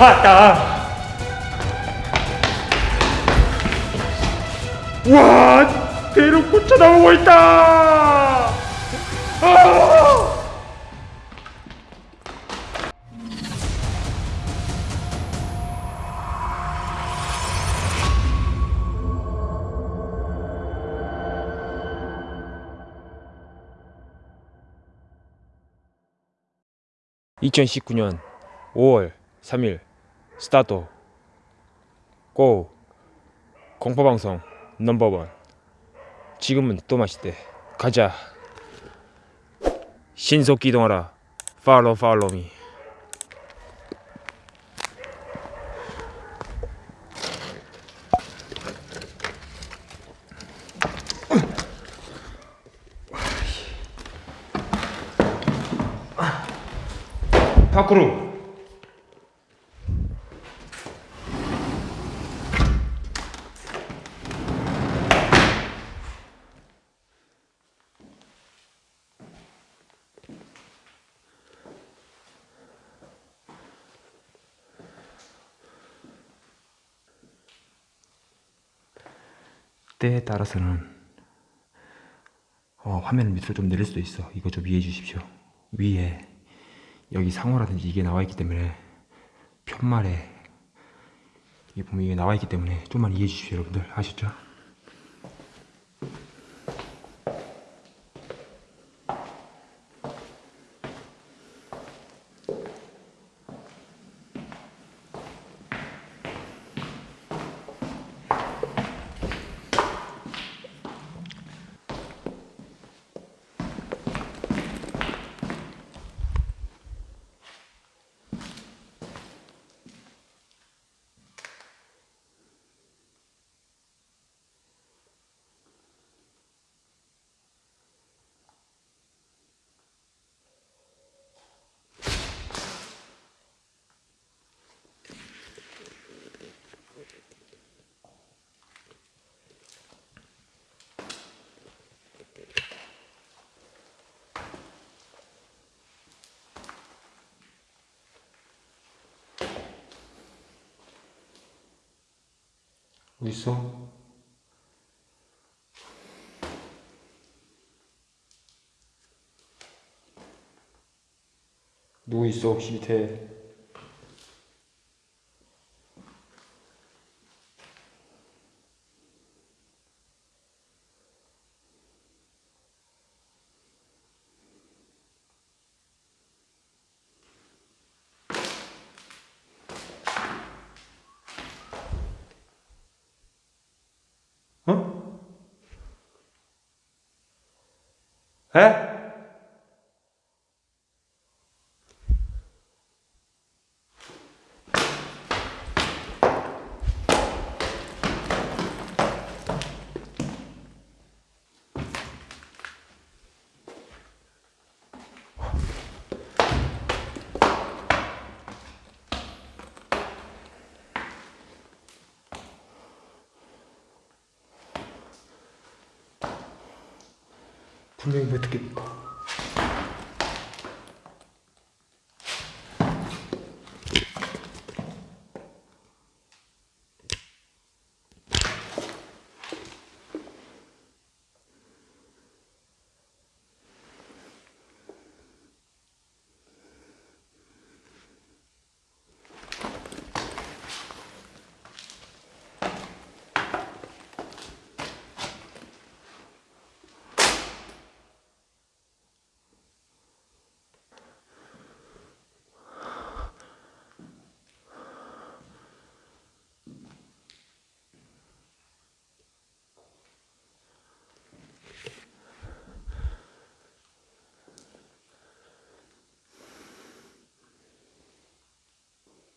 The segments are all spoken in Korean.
왔다. 와, 대로 꽂혀 나오고 있다. 아! (2019년 5월 3일) 스타트. 고. 공포방송 넘버원. 지금은 또 맛있대. 가자. 신속 기동하라. 팔로우 팔로우 미 밖으로 때에 따라서는 어, 화면 밑으로 좀 내릴 수도 있어. 이거 좀 이해해 주십시오. 위에 여기 상호라든지 이게 나와 있기 때문에 편말에 이게 보면 이게 나와 있기 때문에 좀만 이해해 주십시오 여러분들. 아셨죠? 어디 있어? 누구 있어 혹시 밑에? 어? 에? 분명히 못 듣겠다.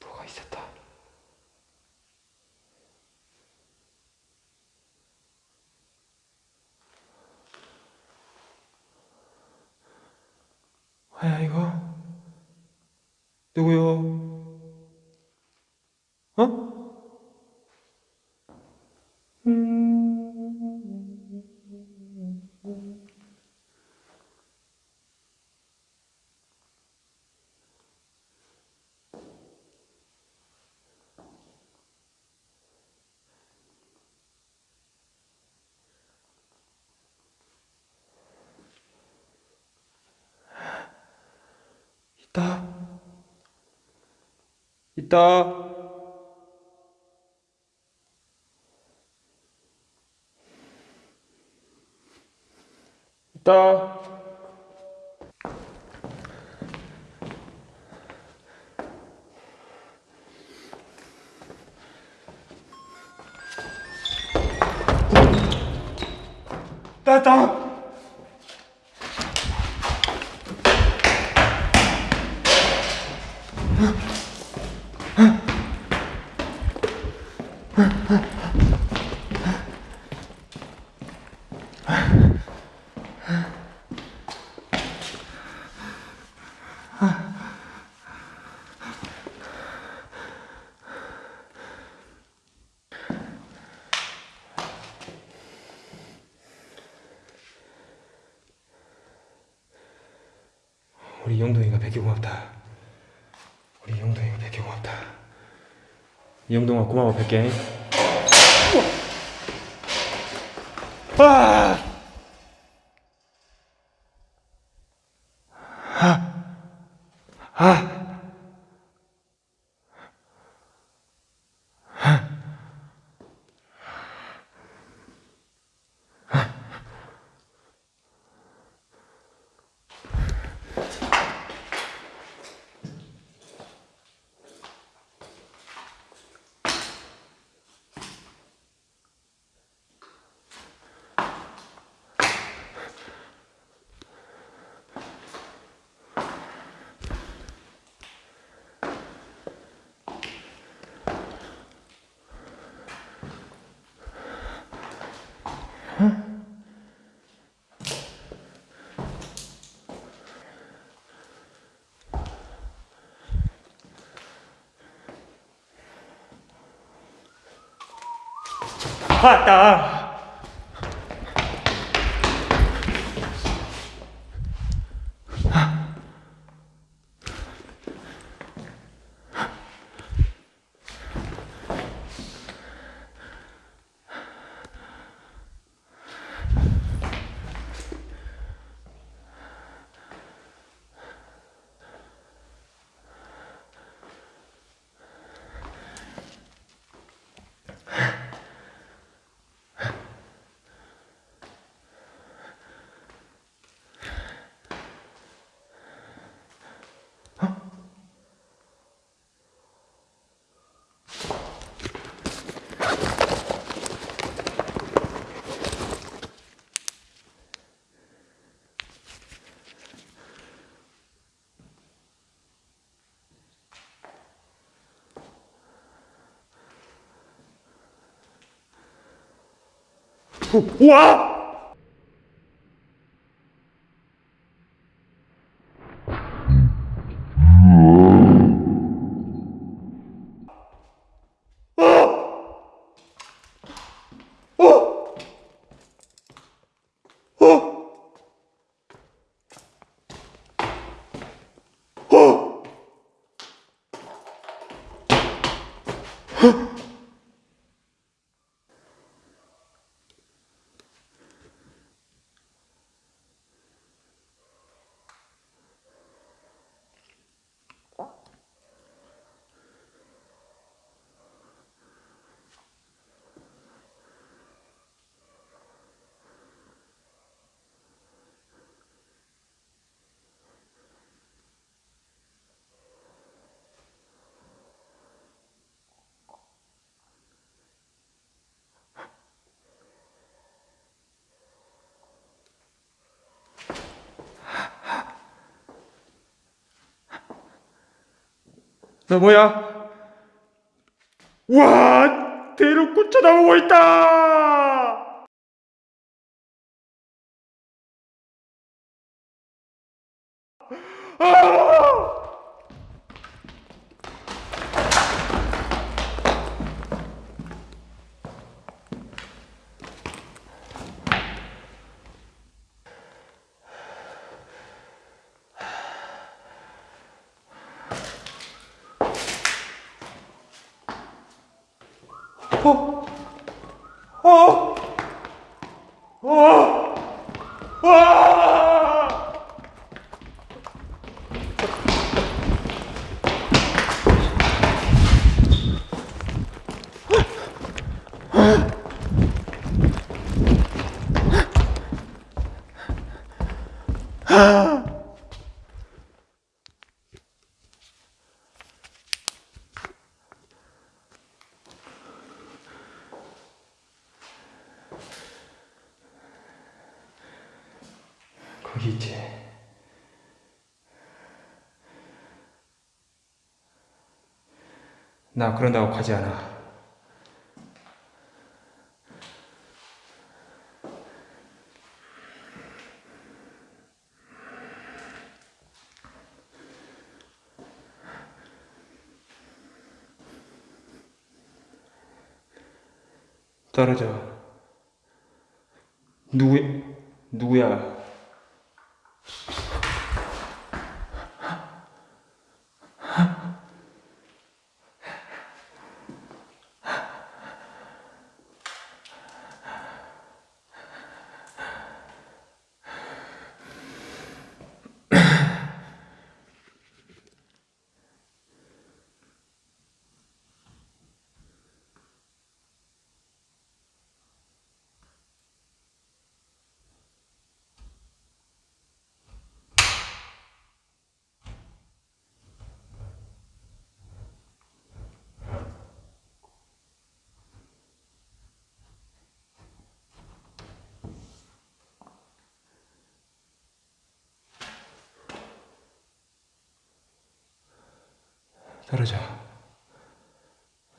뭐가 있었다. 뭐야 이거? 누구요? 있다. 있다. 따따. 우리 영동이가 백개 고맙다. 우리 영동이가 백개 고맙다. 영동아 고마워 백개. 아! 왔다. 와! 너 뭐야? 와, 대륙 쳐다보고 있다. 아! 거기 있지. 나 그런다고 가지 않아. 떨어져. 누구, 누구야? 떨어져.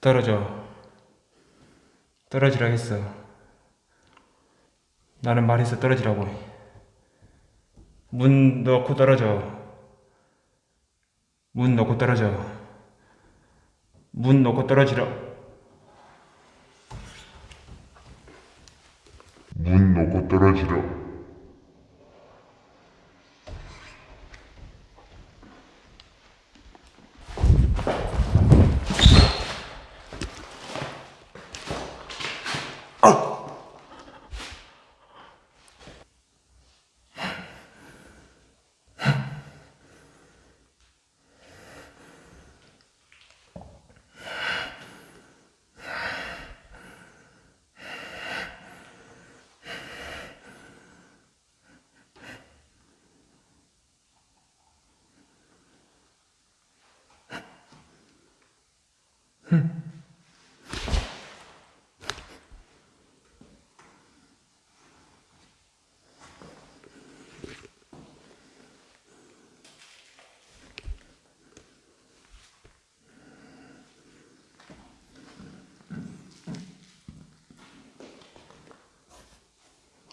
떨어져. 떨어지라 했어. 나는 말해서 떨어지라고. 문 넣고 떨어져. 문 넣고 떨어져. 문 넣고 떨어지라. 문 놓고 떨어지라.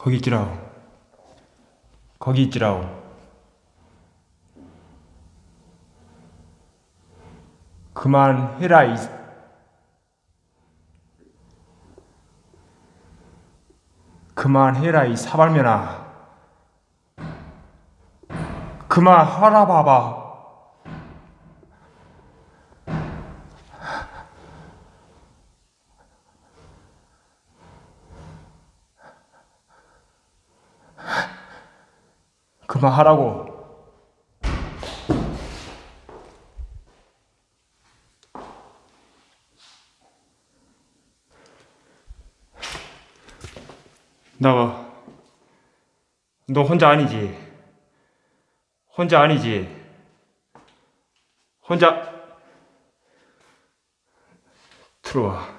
거기 있지라오. 거기 있지라오. 그만해라 그만해라 이 사발면아. 그만하라 봐봐. 그만하라고. 나와. 너 혼자 아니지? 혼자 아니지? 혼자 들어와.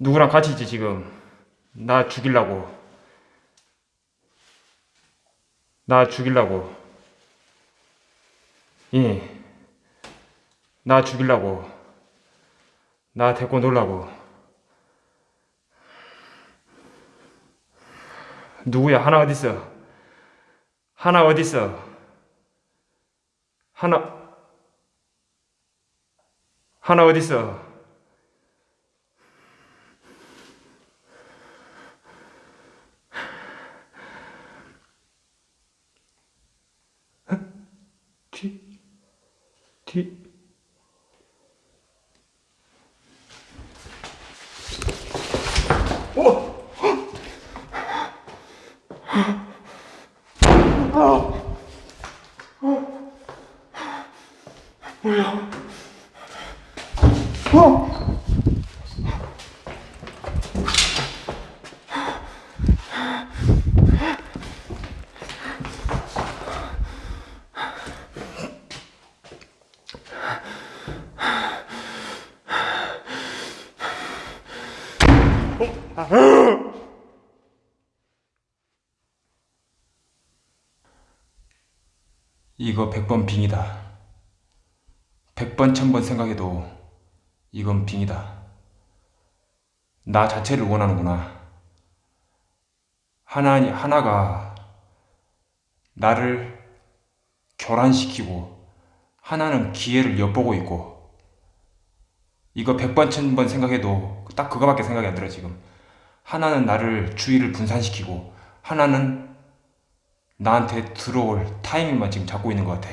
누구랑 같이 있지 지금? 나 죽이려고. 나 죽이려고. 예. 나 죽이려고. 나 데리고 놀라고. 누구야? 하나 어딨어? 하나 어딨어? 하나 하나 어딨어? 뒤, 뒤. 오! 이거 100번 빙이다. 100번, 1000번 생각해도 이건 빙이다. 나 자체를 원하는구나. 하나, 하나가 나를 교란시키고 하나는 기회를 엿보고 있고 이거 백번 천번 생각해도 딱 그거밖에 생각이 안 들어 지금. 하나는 나를 주의를 분산시키고 하나는 나한테 들어올 타이밍만 지금 잡고 있는 것 같아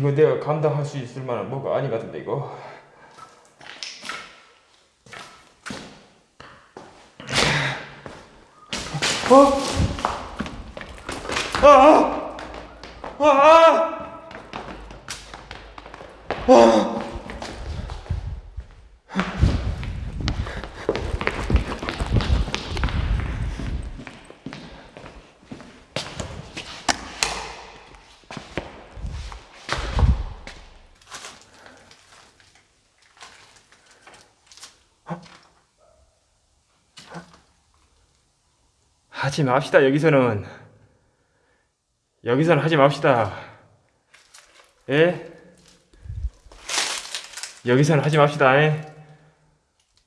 이거 내가 감당할 수 있을 만한 뭐가 아니 같은데 이거 어? 아! 아! 아! 아! 하지 맙시다 여기서는 여기서는 하지 맙시다 예? 여기서는 하지 맙시다 예?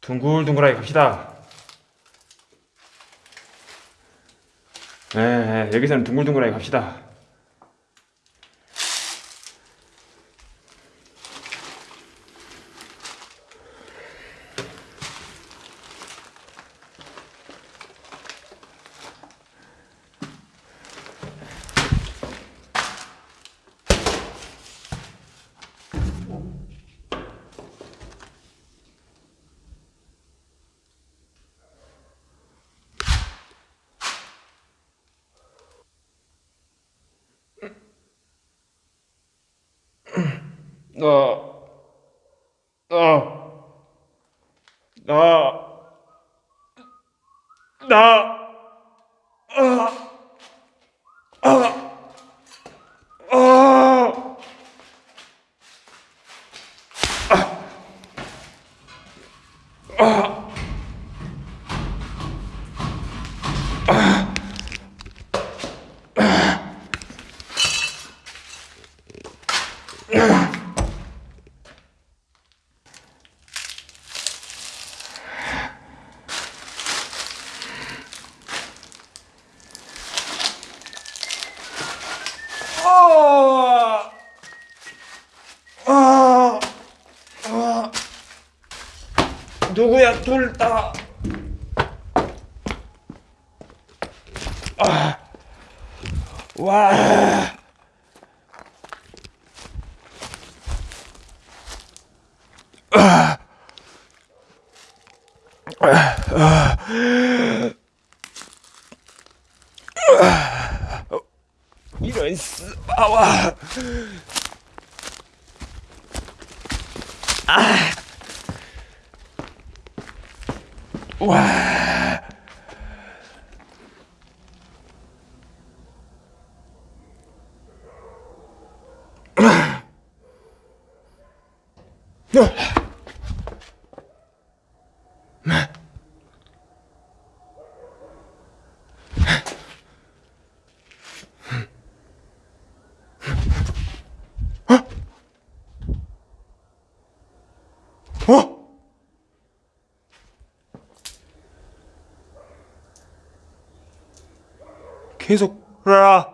둥글둥글하게 갑시다 예, 예 여기서는 둥글둥글하게 갑시다 너, 너, 너, 나, 아, 아, 아, 아, 아, 아, 누구야 둘 다. 아, 와. 이런 스바와 아. 와. 어? 계속 라. 구